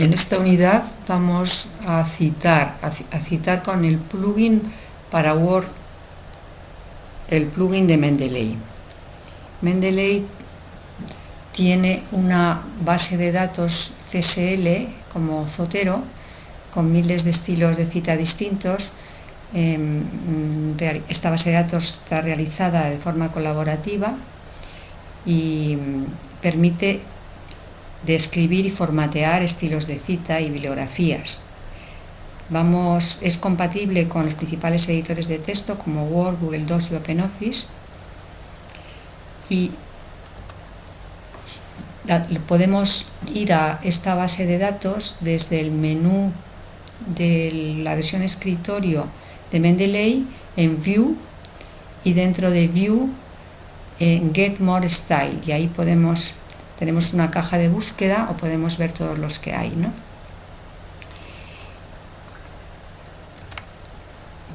En esta unidad vamos a citar, a citar con el plugin para Word, el plugin de Mendeley. Mendeley tiene una base de datos CSL como Zotero, con miles de estilos de cita distintos. Em, esta base de datos está realizada de forma colaborativa y permite describir y formatear estilos de cita y bibliografías. Vamos, es compatible con los principales editores de texto como Word, Google Docs y OpenOffice y podemos ir a esta base de datos desde el menú de la versión escritorio de Mendeley en View y dentro de View en Get More Style y ahí podemos tenemos una caja de búsqueda o podemos ver todos los que hay. ¿no?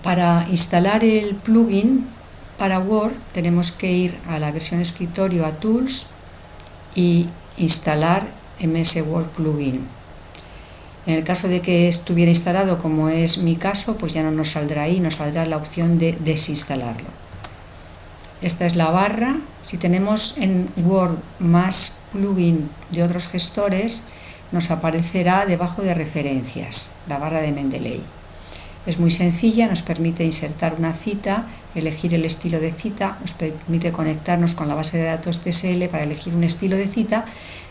Para instalar el plugin para Word tenemos que ir a la versión escritorio a Tools y instalar MS Word Plugin. En el caso de que estuviera instalado como es mi caso, pues ya no nos saldrá ahí, nos saldrá la opción de desinstalarlo. Esta es la barra. Si tenemos en Word más plugin de otros gestores, nos aparecerá debajo de referencias, la barra de Mendeley. Es muy sencilla, nos permite insertar una cita, elegir el estilo de cita, nos permite conectarnos con la base de datos TSL para elegir un estilo de cita,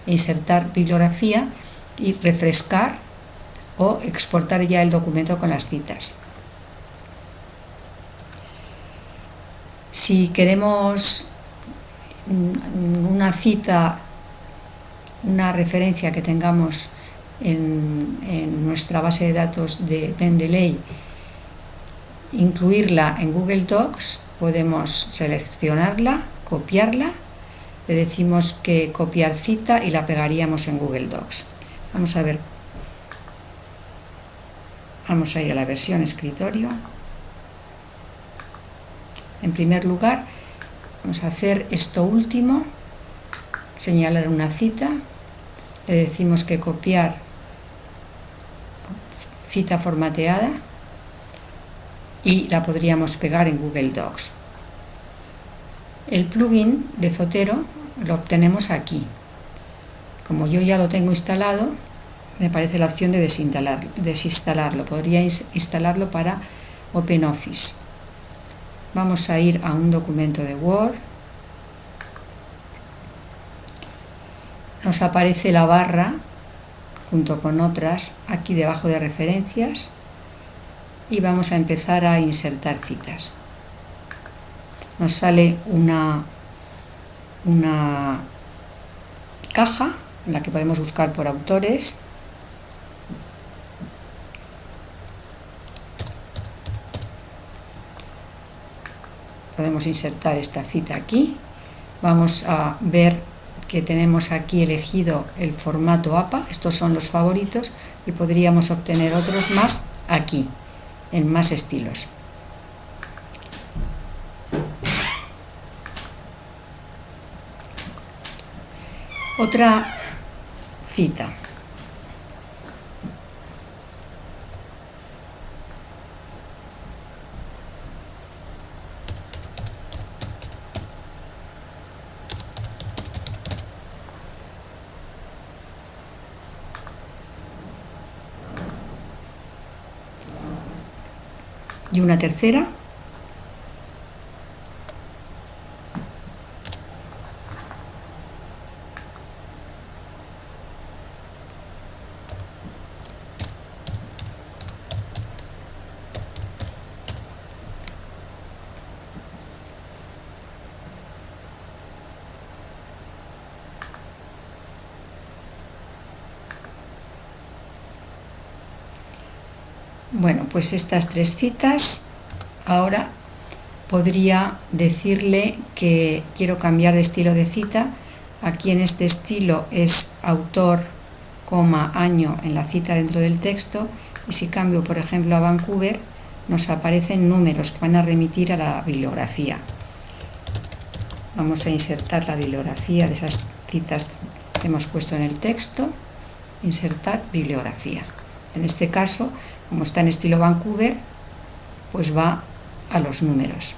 e insertar bibliografía y refrescar o exportar ya el documento con las citas. Si queremos una cita, una referencia que tengamos en, nuestra base de datos de Mendeley, incluirla en Google Docs, podemos seleccionarla, copiarla, le decimos que copiar cita y la pegaríamos en Google Docs. Vamos a ver, vamos a ir a la versión escritorio. En primer lugar, vamos a hacer esto último, señalar una cita, le decimos que copiar cita formateada y la podríamos pegar en Google Docs. El plugin de Zotero lo obtenemos aquí. Como yo ya lo tengo instalado, me parece la opción de desinstalarlo. Podría instalarlo para OpenOffice vamos a ir a un documento de Word. Nos aparece la barra junto con otras aquí debajo de referencias. Y vamos a empezar a insertar citas. Nos sale una una caja en la que podemos buscar por autores podemos insertar esta cita aquí. Vamos a ver que tenemos aquí elegido el formato APA estos son los favoritos y podríamos obtener otros más aquí en más estilos. Otra cita y una tercera Bueno, pues estas tres citas, ahora podría decirle que quiero cambiar de estilo de cita. Aquí en este estilo es autor, coma, año en la cita dentro del texto. Y si cambio, por ejemplo, a Vancouver, nos aparecen números que van a remitir a la bibliografía. Vamos a insertar la bibliografía de esas citas que hemos puesto en el texto insertar bibliografía. En este caso, como está en estilo Vancouver, pues va a los números.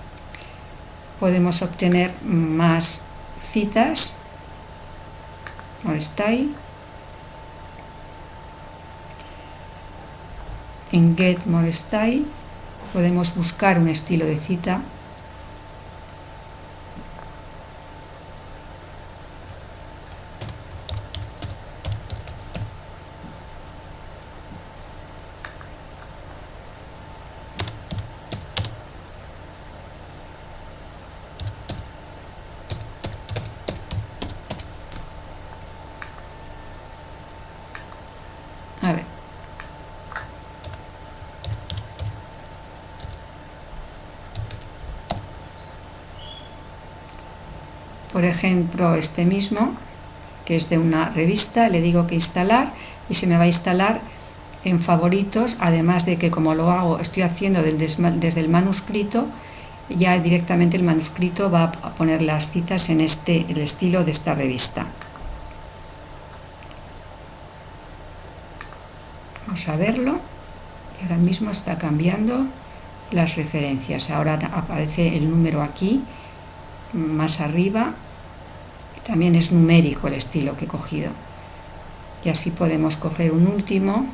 Podemos obtener más citas. ahí. En Get More podemos buscar un estilo de cita A ver. Por ejemplo, este mismo, que es de una revista, le digo que instalar y se me va a instalar en favoritos, además de que como lo hago, estoy haciendo desde el manuscrito, ya directamente el manuscrito va a poner las citas en este el estilo de esta revista. Vamos a verlo. Y ahora mismo está cambiando las referencias. Ahora aparece el número aquí, más arriba. También es numérico el estilo que he cogido. Y así podemos coger un último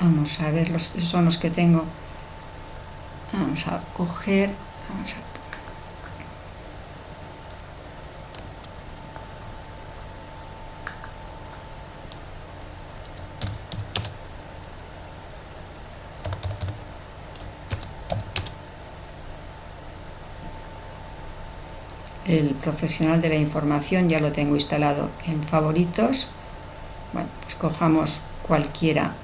vamos a ver, los, son los que tengo. Vamos a coger, el profesional de la información ya lo tengo instalado en favoritos bueno pues cojamos cualquiera.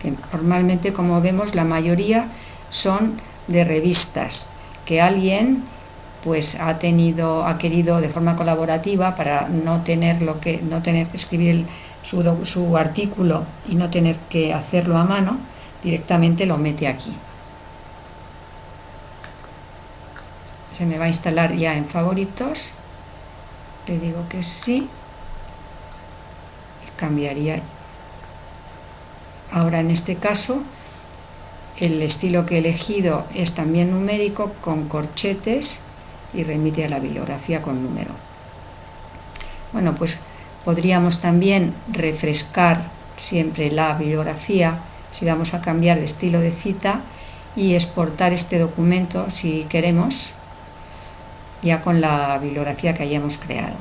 Que normalmente como vemos la mayoría son de revistas que alguien pues ha tenido ha querido de forma colaborativa para no tener lo que no tener que escribir su, su artículo y no tener que hacerlo a mano directamente lo mete aquí se me va a instalar ya en favoritos. Le digo que sí. Y cambiaría. Ahora en este caso el estilo que he elegido es también numérico con corchetes y remite a la bibliografía con número. Bueno pues podríamos también refrescar siempre la bibliografía si vamos a cambiar de estilo de cita y exportar este documento si queremos ya con la bibliografía que hayamos creado.